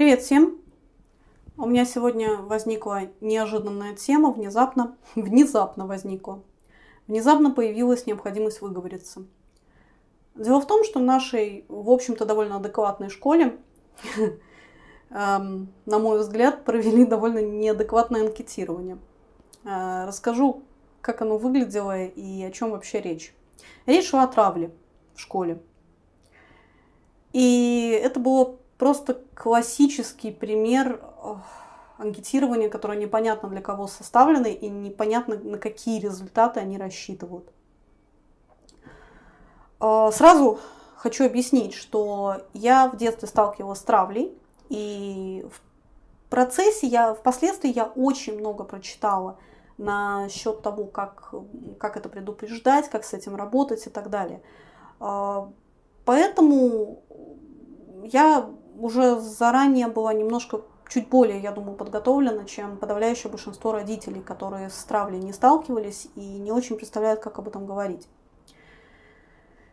Привет всем! У меня сегодня возникла неожиданная тема, внезапно, внезапно возникла. Внезапно появилась необходимость выговориться. Дело в том, что в нашей, в общем-то, довольно адекватной школе, эм, на мой взгляд, провели довольно неадекватное анкетирование. Э, расскажу, как оно выглядело и о чем вообще речь. Речь шла о травле в школе. И это было просто классический пример анкетирования, которое непонятно для кого составлено и непонятно на какие результаты они рассчитывают. А, сразу хочу объяснить, что я в детстве сталкивалась с травлей, и в процессе я, впоследствии я очень много прочитала насчет того, как, как это предупреждать, как с этим работать и так далее. А, поэтому я уже заранее была немножко чуть более, я думаю, подготовлена, чем подавляющее большинство родителей, которые с травлей не сталкивались и не очень представляют, как об этом говорить.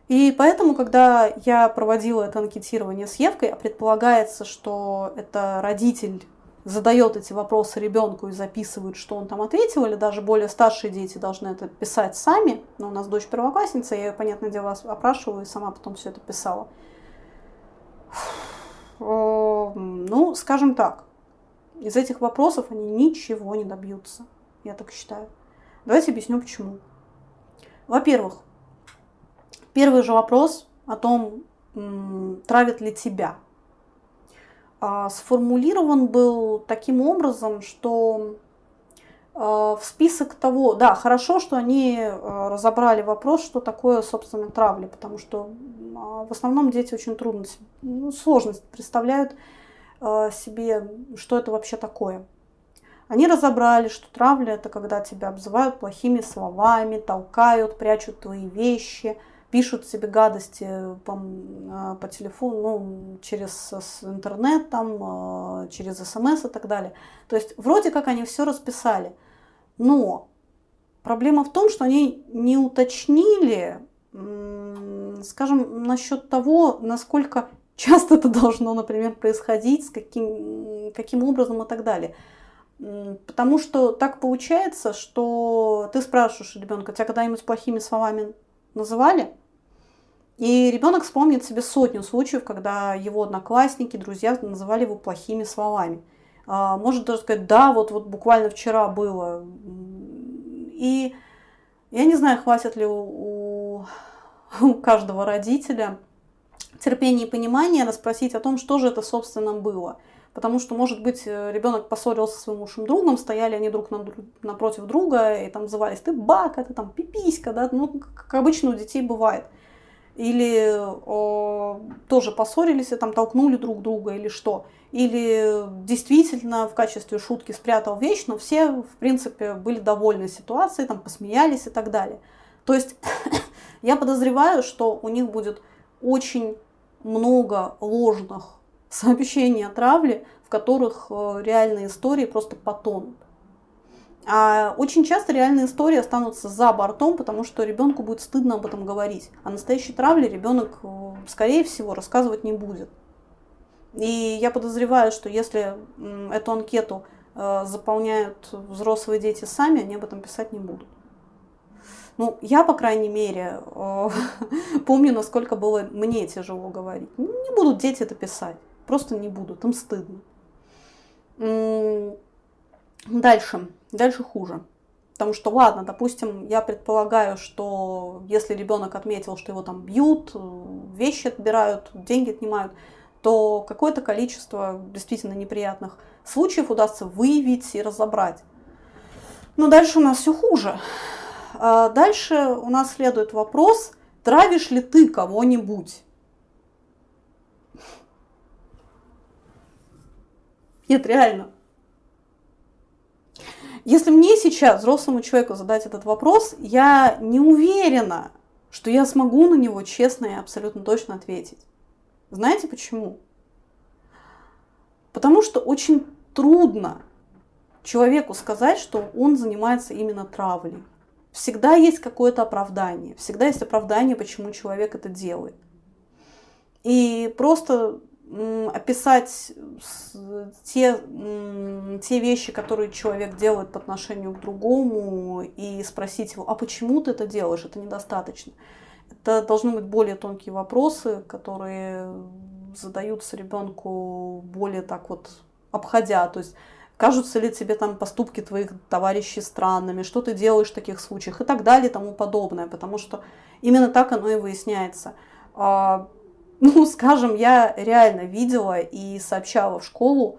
И поэтому, когда я проводила это анкетирование с Евкой, а предполагается, что это родитель задает эти вопросы ребенку и записывает, что он там ответил, или даже более старшие дети должны это писать сами. Но у нас дочь первоклассница, я ее, понятное дело, опрашиваю и сама потом все это писала. Ну, скажем так, из этих вопросов они ничего не добьются, я так считаю. Давайте объясню почему. Во-первых, первый же вопрос о том, травит ли тебя, а, сформулирован был таким образом, что в список того, да, хорошо, что они а, разобрали вопрос, что такое, собственно, травля, потому что в основном дети очень трудно, ну, сложность представляют себе, что это вообще такое. Они разобрали, что травля это когда тебя обзывают плохими словами, толкают, прячут твои вещи, пишут себе гадости по, а, по телефону, ну, через интернет, там, а, через смс и так далее. То есть вроде как они все расписали. Но проблема в том, что они не уточнили, скажем, насчет того, насколько часто это должно, например, происходить, с каким, каким образом и так далее. Потому что так получается, что ты спрашиваешь ребенка, тебя когда-нибудь плохими словами называли? И ребенок вспомнит себе сотню случаев, когда его одноклассники, друзья называли его плохими словами. А, может даже сказать, да, вот, вот буквально вчера было. И я не знаю, хватит ли у, у каждого родителя терпения и понимания расспросить о том, что же это, собственно, было. Потому что, может быть, ребенок поссорился со своим лучшим другом, стояли они друг напротив друга и там назывались ты бака, ты там пиписька, да, ну, как обычно у детей бывает или о, тоже поссорились и там толкнули друг друга или что. Или действительно в качестве шутки спрятал вещь, но все, в принципе, были довольны ситуацией, там посмеялись и так далее. То есть я подозреваю, что у них будет очень много ложных сообщений о травле, в которых э, реальные истории просто потонут. А очень часто реальные истории останутся за бортом, потому что ребенку будет стыдно об этом говорить. А настоящей травле ребенок, э, скорее всего, рассказывать не будет. И я подозреваю, что если эту анкету э, заполняют взрослые дети сами, они об этом писать не будут. Ну, я, по крайней мере, э, помню, насколько было мне тяжело говорить. Не будут дети это писать, просто не будут, им стыдно. Дальше, дальше хуже. Потому что, ладно, допустим, я предполагаю, что если ребенок отметил, что его там бьют, вещи отбирают, деньги отнимают, то какое-то количество действительно неприятных случаев удастся выявить и разобрать. Но дальше у нас все хуже. А дальше у нас следует вопрос, травишь ли ты кого-нибудь? Нет, реально. Если мне сейчас, взрослому человеку, задать этот вопрос, я не уверена, что я смогу на него честно и абсолютно точно ответить. Знаете почему? Потому что очень трудно человеку сказать, что он занимается именно травлей. Всегда есть какое-то оправдание, всегда есть оправдание, почему человек это делает. И просто описать те, те вещи, которые человек делает по отношению к другому, и спросить его, а почему ты это делаешь, это недостаточно. Это должны быть более тонкие вопросы, которые задаются ребенку более так вот обходя. То есть кажутся ли тебе там поступки твоих товарищей странными, что ты делаешь в таких случаях и так далее и тому подобное. Потому что именно так оно и выясняется. А, ну, скажем, я реально видела и сообщала в школу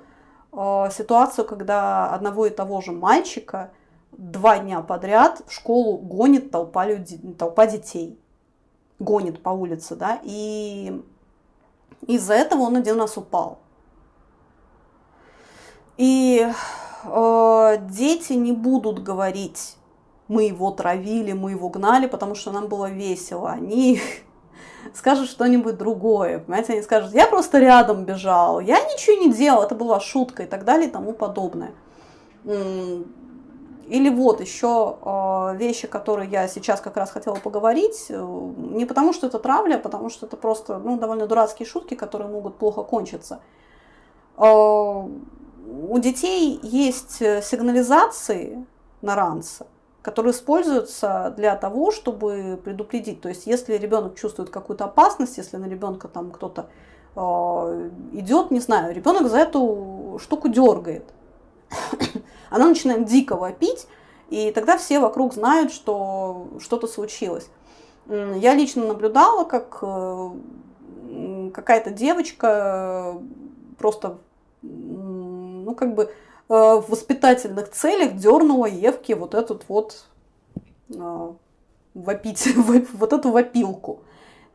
э, ситуацию, когда одного и того же мальчика два дня подряд в школу гонит толпа, людей, толпа детей. Гонит по улице, да, и из-за этого он один раз упал. И э, дети не будут говорить, мы его травили, мы его гнали, потому что нам было весело. Они скажут что-нибудь другое. Понимаете, они скажут, я просто рядом бежал, я ничего не делал, это была шутка и так далее и тому подобное. Или вот еще э, вещи, которые я сейчас как раз хотела поговорить, э, не потому что это травля, а потому что это просто ну, довольно дурацкие шутки, которые могут плохо кончиться. Э, у детей есть сигнализации на ранце, которые используются для того, чтобы предупредить. То есть, если ребенок чувствует какую-то опасность, если на ребенка там кто-то э, идет, не знаю, ребенок за эту штуку дергает, она начинает дико вопить, и тогда все вокруг знают, что что-то случилось. Я лично наблюдала, как э, какая-то девочка просто, ну, как бы Э, в воспитательных целях дернула Евке вот этот вот э, вопить, вот эту вопилку.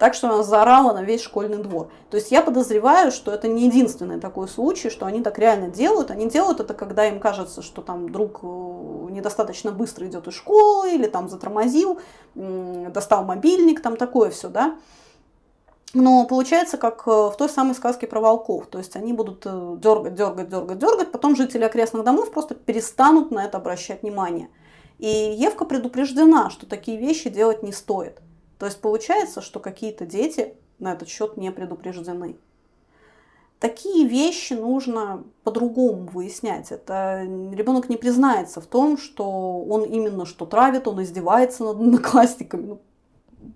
Так что она заорала на весь школьный двор. То есть я подозреваю, что это не единственный такой случай, что они так реально делают. Они делают это, когда им кажется, что там друг э, недостаточно быстро идет из школы или там затормозил, достал мобильник, там такое все, да. Но получается, как э, в той самой сказке про волков. То есть они будут э, дергать, дергать, дергать, дергать. Потом жители окрестных домов просто перестанут на это обращать внимание. И Евка предупреждена, что такие вещи делать не стоит. То есть получается, что какие-то дети на этот счет не предупреждены. Такие вещи нужно по-другому выяснять. Это ребенок не признается в том, что он именно что травит, он издевается над одноклассниками. Ну,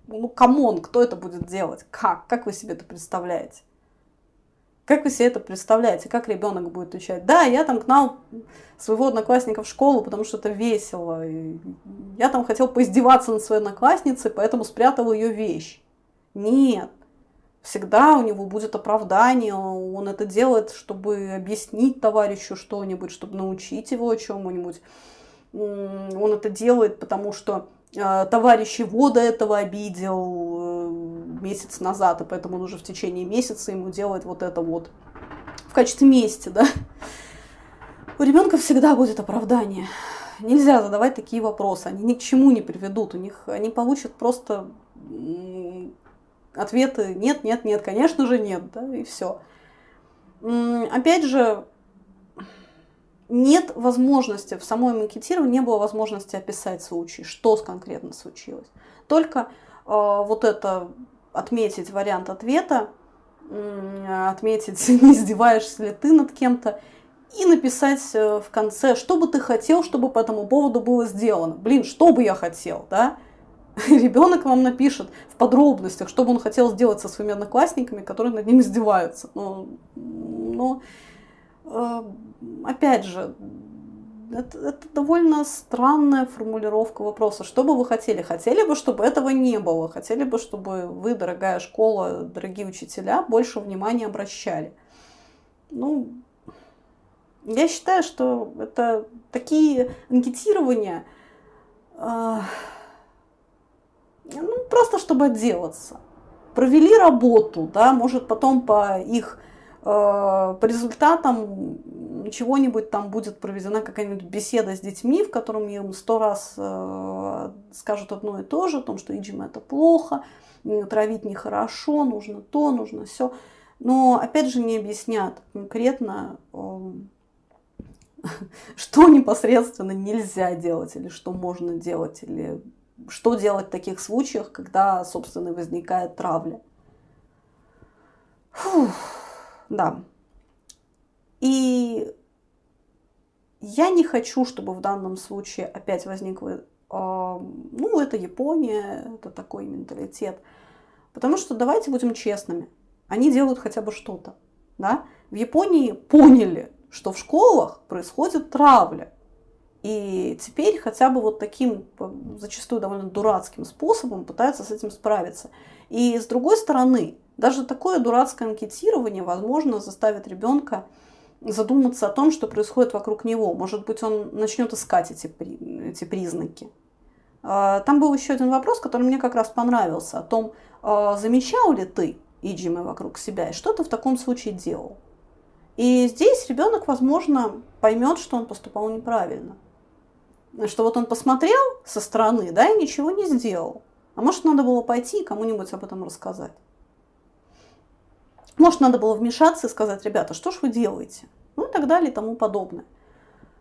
ну, come on, кто это будет делать? Как? Как вы себе это представляете? Как вы себе это представляете? Как ребенок будет отвечать? Да, я там гнал своего одноклассника в школу, потому что это весело. И я там хотел поиздеваться над своей одноклассницей, поэтому спрятал ее вещь. Нет. Всегда у него будет оправдание, он это делает, чтобы объяснить товарищу что-нибудь, чтобы научить его чему-нибудь. Он это делает, потому что а, товарищ его до этого обидел э, месяц назад, и поэтому он уже в течение месяца ему делает вот это вот в качестве мести, да. У ребенка всегда будет оправдание. Нельзя задавать такие вопросы, они ни к чему не приведут, у них они получат просто ответы нет, нет, нет, конечно же нет, да, и все. Опять же, нет возможности, в самой макетировании не было возможности описать случай, что конкретно случилось. Только вот это отметить вариант ответа, отметить, не издеваешься ли ты над кем-то, и написать э, в конце, что бы ты хотел, чтобы по этому поводу было сделано. Блин, что бы я хотел, да? Ребенок вам напишет в подробностях, что бы он хотел сделать со своими одноклассниками, которые над ним издеваются. Но, но э, опять же, это, это довольно странная формулировка вопроса. Что бы вы хотели? Хотели бы, чтобы этого не было? Хотели бы, чтобы вы, дорогая школа, дорогие учителя, больше внимания обращали? Ну, я считаю, что это такие анкетирования, э, ну, просто чтобы отделаться. Провели работу, да, может потом по их э, по результатам чего-нибудь там будет проведена какая-нибудь беседа с детьми, в котором им сто раз э, скажут одно и то же, о том, что иджим это плохо, травить нехорошо, нужно то, нужно все. Но опять же не объяснят конкретно, э, что непосредственно нельзя делать, или что можно делать, или что делать в таких случаях, когда, собственно, возникает травля. Фух, да. Я не хочу, чтобы в данном случае опять возникло, ну, это Япония, это такой менталитет. Потому что давайте будем честными, они делают хотя бы что-то. Да? В Японии поняли, что в школах происходит травля. И теперь хотя бы вот таким, зачастую довольно дурацким способом пытаются с этим справиться. И с другой стороны, даже такое дурацкое анкетирование, возможно, заставит ребенка задуматься о том, что происходит вокруг него. Может быть, он начнет искать эти, эти признаки. А, там был еще один вопрос, который мне как раз понравился, о том, а, замечал ли ты иджимы вокруг себя и что ты в таком случае делал. И здесь ребенок, возможно, поймет, что он поступал неправильно. Что вот он посмотрел со стороны, да, и ничего не сделал. А может, надо было пойти и кому-нибудь об этом рассказать. Может, надо было вмешаться и сказать, ребята, что ж вы делаете? Ну и так далее и тому подобное.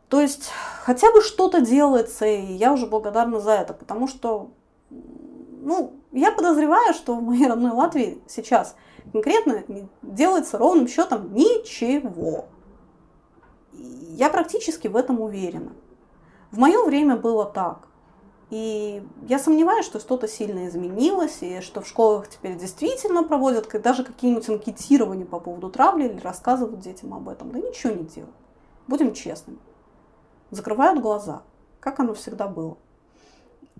То есть хотя бы что-то делается, и я уже благодарна за это, потому что, ну, я подозреваю, что в моей родной Латвии сейчас конкретно делается ровным счетом ничего. Я практически в этом уверена. В мое время было так. И я сомневаюсь, что что-то сильно изменилось, и что в школах теперь действительно проводят даже какие-нибудь анкетирования по поводу травли или рассказывают детям об этом. Да ничего не делают. Будем честными. Закрывают глаза, как оно всегда было.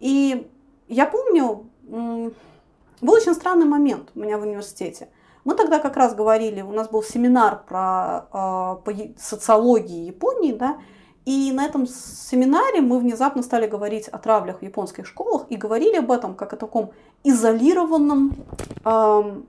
И я помню, был очень странный момент у меня в университете. Мы тогда как раз говорили, у нас был семинар про э, по социологии Японии, да, и на этом семинаре мы внезапно стали говорить о травлях в японских школах и говорили об этом как о таком изолированном, э,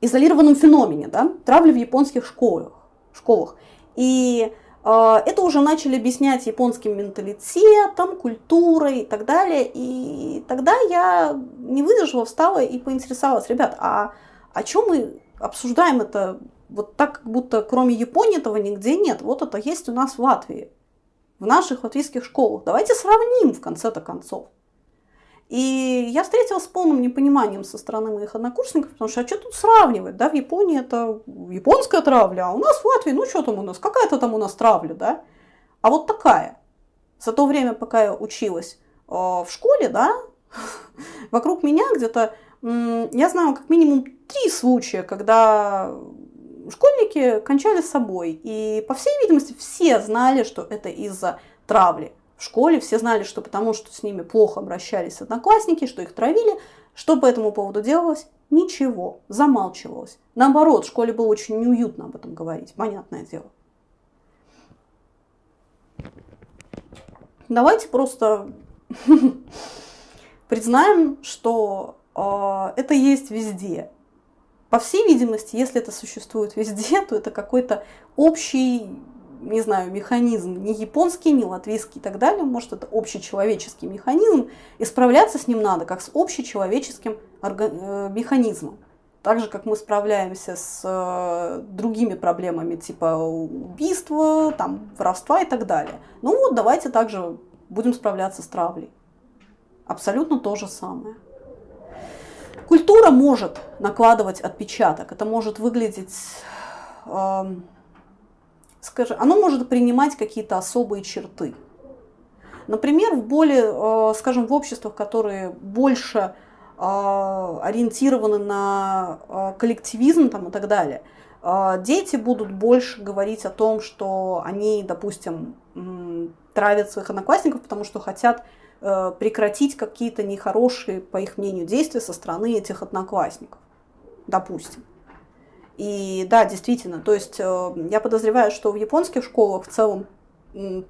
изолированном феномене, да, травли в японских школах. школах. И э, это уже начали объяснять японским менталитетом, культурой и так далее. И тогда я не выдержала, встала и поинтересовалась, ребят, а о чем мы обсуждаем это вот так, как будто кроме Японии этого нигде нет. Вот это есть у нас в Латвии, в наших латвийских школах. Давайте сравним в конце-то концов. И я встретилась с полным непониманием со стороны моих однокурсников, потому что а что тут сравнивать, да, в Японии это японская травля, а у нас в Латвии, ну что там у нас, какая-то там у нас травля, да, а вот такая. За то время, пока я училась э, в школе, да, вокруг меня где-то, я знаю как минимум три случая, когда школьники кончали с собой. И, по всей видимости, все знали, что это из-за травли. В школе все знали, что потому что с ними плохо обращались одноклассники, что их травили. Что по этому поводу делалось? Ничего, замалчивалось. Наоборот, в школе было очень неуютно об этом говорить, понятное дело. Давайте просто признаем, что э, это есть везде. По всей видимости, если это существует везде, то это какой-то общий, не знаю, механизм, не японский, не латвийский и так далее, может это общечеловеческий механизм, и справляться с ним надо как с общечеловеческим э, механизмом. Так же, как мы справляемся с э, другими проблемами, типа убийства, там, воровства и так далее. Ну вот, давайте также будем справляться с травлей. Абсолютно то же самое. Культура может накладывать отпечаток, это может выглядеть, э, скажем, оно может принимать какие-то особые черты. Например, в более, э, скажем, в обществах, которые больше э, ориентированы на э, коллективизм там, и так далее, э, дети будут больше говорить о том, что они, допустим, травят своих одноклассников, потому что хотят прекратить какие-то нехорошие, по их мнению, действия со стороны этих одноклассников, допустим. И да, действительно, то есть э, я подозреваю, что в японских школах в целом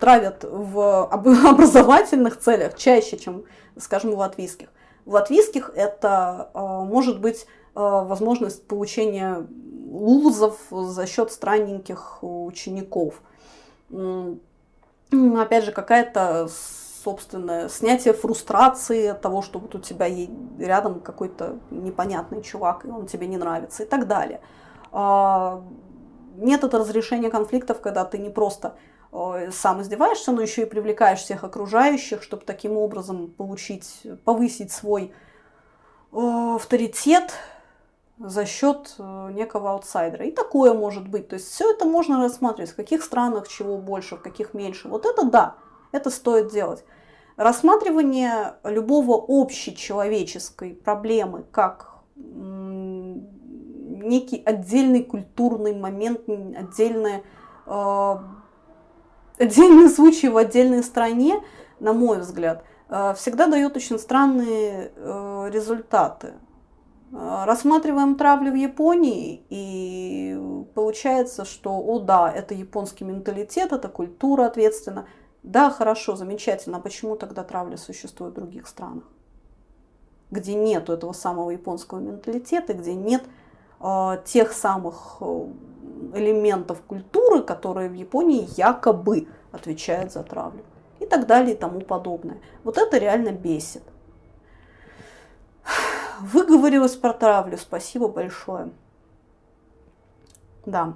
травят в образовательных целях чаще, чем, скажем, в латвийских. В латвийских это э, может быть возможность получения лузов за счет странненьких учеников. Опять же, какая-то собственное снятие фрустрации от того, что вот у тебя рядом какой-то непонятный чувак, и он тебе не нравится и так далее. А, метод разрешения конфликтов, когда ты не просто сам издеваешься, но еще и привлекаешь всех окружающих, чтобы таким образом получить, повысить свой авторитет за счет некого аутсайдера. И такое может быть. То есть все это можно рассматривать, в каких странах чего больше, в каких меньше. Вот это да, это стоит делать. Рассматривание любого общечеловеческой проблемы как некий отдельный культурный момент, отдельный, э, отдельный случай в отдельной стране, на мой взгляд, э, всегда дает очень странные э, результаты. Э, рассматриваем травлю в Японии, и получается, что, о да, это японский менталитет, это культура ответственна. Да, хорошо, замечательно. А почему тогда травля существует в других странах? Где нет этого самого японского менталитета, где нет э, тех самых э, элементов культуры, которые в Японии якобы отвечают за травлю. И так далее и тому подобное. Вот это реально бесит. Выговорилась про травлю. Спасибо большое. Да.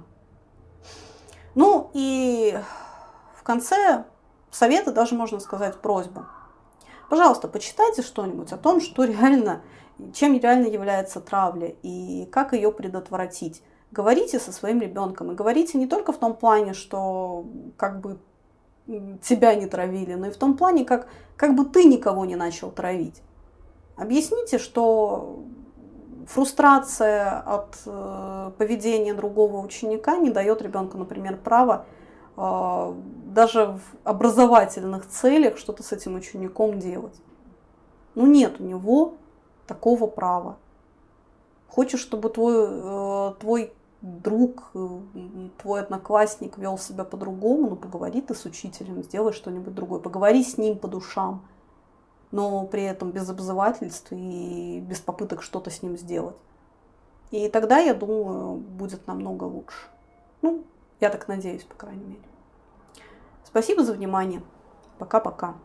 Ну и в конце совета даже можно сказать просьбу. Пожалуйста, почитайте что-нибудь о том, что реально, чем реально является травля и как ее предотвратить. Говорите со своим ребенком и говорите не только в том плане, что как бы тебя не травили, но и в том плане, как, как бы ты никого не начал травить. Объясните, что фрустрация от э, поведения другого ученика не дает ребенку, например, права э, даже в образовательных целях что-то с этим учеником делать. Ну нет у него такого права. Хочешь, чтобы твой, э, твой друг, э, твой одноклассник вел себя по-другому, ну поговори ты с учителем, сделай что-нибудь другое, поговори с ним по душам но при этом без обзывательств и без попыток что-то с ним сделать. И тогда, я думаю, будет намного лучше. Ну, я так надеюсь, по крайней мере. Спасибо за внимание. Пока-пока.